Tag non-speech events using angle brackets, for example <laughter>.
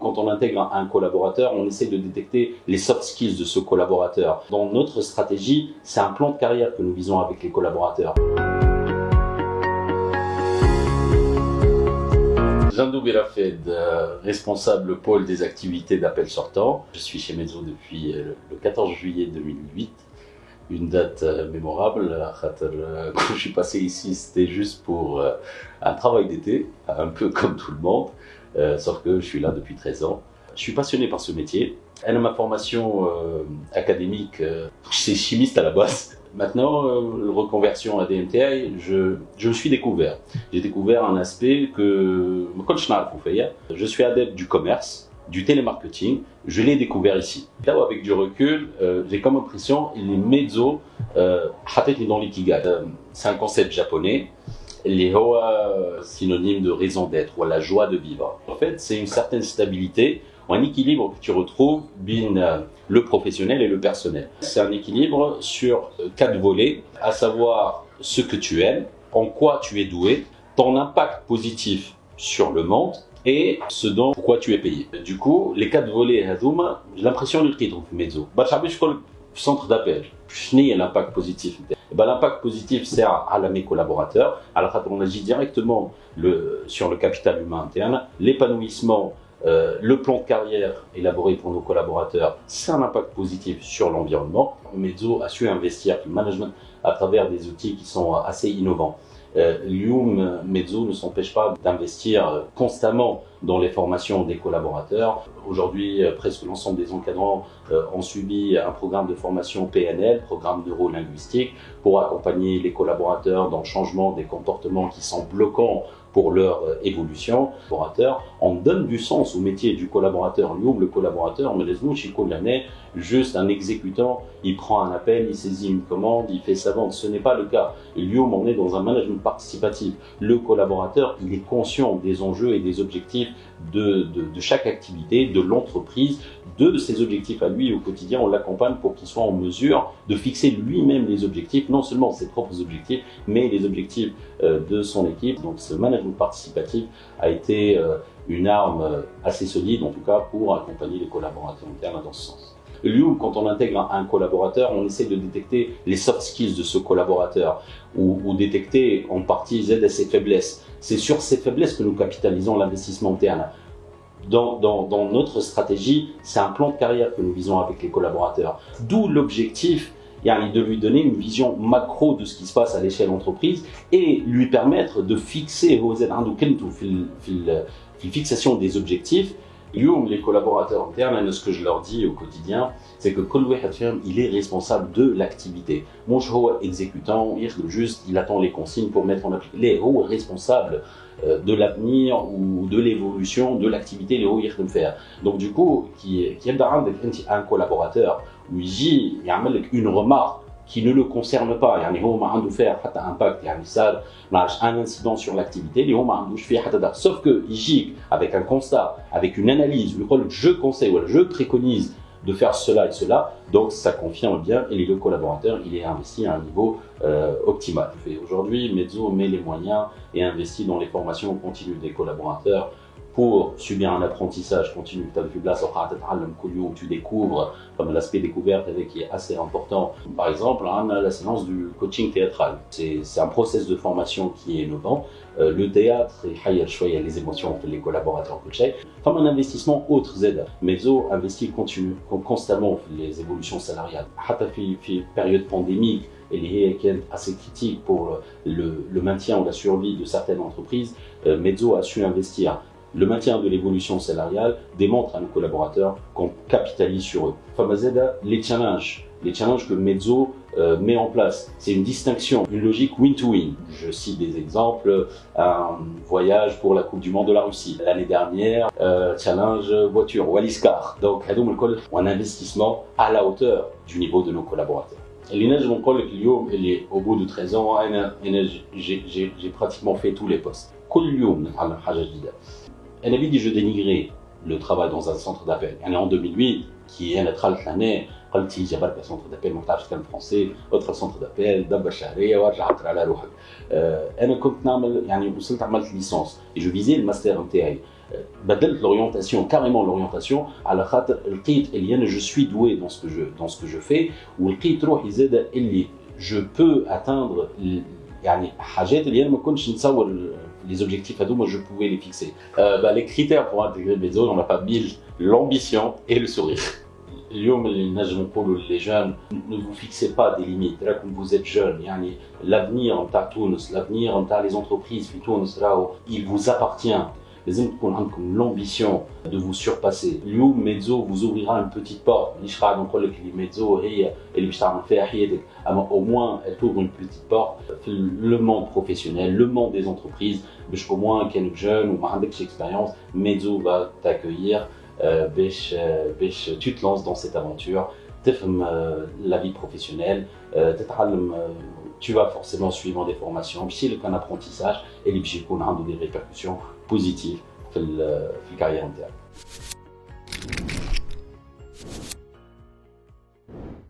Quand on intègre un collaborateur, on essaie de détecter les soft skills de ce collaborateur. Dans notre stratégie, c'est un plan de carrière que nous visons avec les collaborateurs. Jandou Birafed, euh, responsable pôle des activités d'appel sortant. Je suis chez Mezzo depuis euh, le 14 juillet 2008 une date euh, mémorable. <laughs> Quand je suis passé ici, c'était juste pour un travail d'été, un peu comme tout le monde. Euh, sauf que je suis là depuis 13 ans. Je suis passionné par ce métier. Elle a ma formation euh, académique, euh, <laughs> c'est chimiste à la base. Maintenant, reconversion à DMTI, je, je me suis découvert. J'ai découvert un aspect que je suis adepte du commerce, du télémarketing. Je l'ai découvert ici. Là où avec du recul, j'ai comme impression, il est mezzo, dans l'ikigai. C'est un concept japonais les hoa synonyme de raison d'être ou la joie de vivre. En fait, c'est une certaine stabilité un équilibre que tu retrouves bin euh, le professionnel et le personnel. C'est un équilibre sur euh, quatre volets, à savoir ce que tu aimes, en quoi tu es doué, ton impact positif sur le monde et ce dont pourquoi tu es payé. Du coup, les quatre volets j'ai l'impression de le mezzo. centre d'appel. Je l'impact positif. Eh ben, l'impact positif sert à, mes collaborateurs. Alors, on agit directement sur le capital humain interne, l'épanouissement, euh, le plan de carrière élaboré pour nos collaborateurs, c'est un impact positif sur l'environnement. Mezzo a su investir le management à travers des outils qui sont assez innovants. Euh, Lium Mezzo ne s'empêche pas d'investir constamment dans les formations des collaborateurs. Aujourd'hui, euh, presque l'ensemble des encadrants euh, ont subi un programme de formation PNL, programme neuro-linguistique, pour accompagner les collaborateurs dans le changement des comportements qui sont bloquants pour leur euh, évolution. On donne du sens au métier du collaborateur. Lui, le collaborateur, mais les l'année, juste un exécutant, il prend un appel, il saisit une commande, il fait sa vente. Ce n'est pas le cas. Lui, on est dans un management participatif. Le collaborateur, il est conscient des enjeux et des objectifs de, de, chaque activité, de l'entreprise, de ses objectifs à lui au quotidien. On l'accompagne pour qu'il soit en mesure de fixer lui-même les objectifs, non seulement ses propres objectifs, mais les objectifs euh, de son équipe. Donc ce management participatif a été euh, une arme euh, assez solide, en tout cas, pour accompagner les collaborateurs internes dans ce sens. Lui, quand on intègre un collaborateur, on essaie de détecter les soft skills de ce collaborateur ou, détecter en partie Z ses faiblesses. C'est sur ces faiblesses que nous capitalisons l'investissement interne. Dans, notre stratégie, c'est un plan de carrière que nous visons avec les collaborateurs. D'où l'objectif de lui donner une vision macro de ce qui se passe à l'échelle entreprise et lui permettre de fixer fixation des objectifs les collaborateurs internes, ce que je leur dis au quotidien, c'est que il est responsable de l'activité. Mon exécutant, juste, il attend les consignes pour mettre en application. Les est responsable euh, de l'avenir ou de l'évolution de l'activité les hauts faire. Donc du coup, qui qui un collaborateur, lui il y a une remarque qui ne le concerne pas يعني هو ما عنده faire حتى impact يعني صار un incident sur l'activité اللي هو ما عندوش فيه حتى دخل sauf que يجيك avec un constat avec une analyse يقول je conseille ou je préconise de faire cela et cela, donc ça confirme bien et le collaborateur il est investi à un niveau euh, optimal. Aujourd'hui, Mezzo met les moyens et investit dans les formations continues des collaborateurs pour subir un apprentissage continu. tu découvres, comme l'aspect découverte qui est assez important. Par exemple, on a la séance du coaching théâtral. C'est un process de formation qui est innovant. Euh, le théâtre, et les émotions, les collaborateurs coachés, comme un investissement autre Z. Mezzo investit constamment les évolutions salariales. période pandémique, et qui est assez critique pour le, le, maintien ou la survie de certaines entreprises, euh, Mezzo a su investir le maintien de l'évolution salariale démontre à nos collaborateurs qu'on capitalise sur eux. Famazeda, les challenges, les challenges que Mezzo euh, met en place, c'est une distinction, une logique win-to-win. Je cite des exemples, un voyage pour la Coupe du Monde de la Russie. L'année dernière, euh, challenge voiture, Wallis-Car. Donc, un investissement à la hauteur du niveau de nos collaborateurs. au bout de 13 ans j'ai pratiquement fait tous les postes كل يوم نتعلم حاجه جديده انا بدي جو dénigrer le travail dans un centre d'appel. En 2008, qui est notre l'année, قلت هي برك سونتر دابيل ما تعرفش تكلم فرونسي ادخل سونتر دابيل دبر شهريه وارجع عطر على روحك انا كنت نعمل يعني وصلت عملت ليسونس جو فيزي الماستر نتاعي بدلت l'orientation carrément l'orientation على خاطر لقيت اللي انا جو سوي doué dans ce que je dans ce que je fais ولقيت روحي زاد اللي je peux atteindre يعني حاجات اللي انا ما كنتش نتصور les objectifs à moi je pouvais les fixer. Euh, bah, les critères pour intégrer le Bezo, on n'a pas mille l'ambition et le sourire. les jeunes ne vous fixez pas des limites là comme vous êtes jeune l'avenir en l'avenir en les entreprises il vous appartient l'ambition de vous surpasser. Liu Mezzo vous ouvrira une petite porte. Mezzo au moins elle ouvre une petite porte. Le monde professionnel, le monde des entreprises, au moins qu'un jeune ou une expérience, Mezzo va t'accueillir. Euh, euh, tu te lances dans cette aventure. Euh, la vie professionnelle, tu vas forcément suivre des formations, puis un apprentissage et les des répercussions positives dans la carrière.